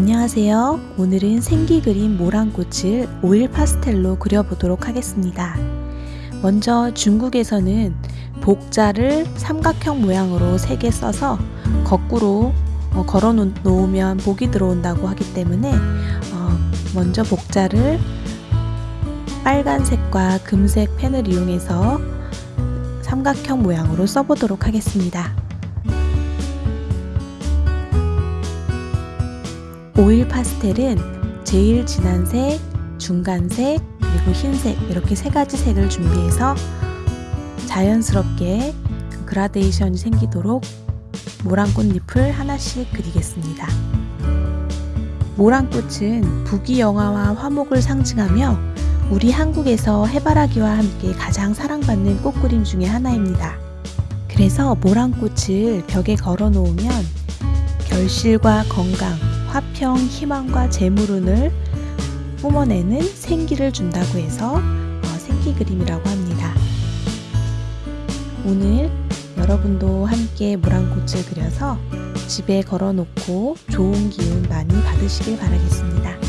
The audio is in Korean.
안녕하세요. 오늘은 생기 그림 모란꽃을 오일 파스텔로 그려보도록 하겠습니다. 먼저 중국에서는 복자를 삼각형 모양으로 3개 써서 거꾸로 어, 걸어 놓으면 복이 들어온다고 하기 때문에 어, 먼저 복자를 빨간색과 금색 펜을 이용해서 삼각형 모양으로 써보도록 하겠습니다. 오일 파스텔은 제일 진한 색, 중간색, 그리고 흰색 이렇게 세 가지 색을 준비해서 자연스럽게 그라데이션이 생기도록 모란 꽃잎을 하나씩 그리겠습니다. 모란 꽃은 부귀영화와 화목을 상징하며 우리 한국에서 해바라기와 함께 가장 사랑받는 꽃 그림 중의 하나입니다. 그래서 모란꽃을 벽에 걸어 놓으면 결실과 건강, 화평, 희망과 재물운을 뿜어내는 생기를 준다고 해서 어, 생기 그림이라고 합니다. 오늘 여러분도 함께 모란꽃을 그려서 집에 걸어 놓고 좋은 기운 많이 받으시길 바라겠습니다.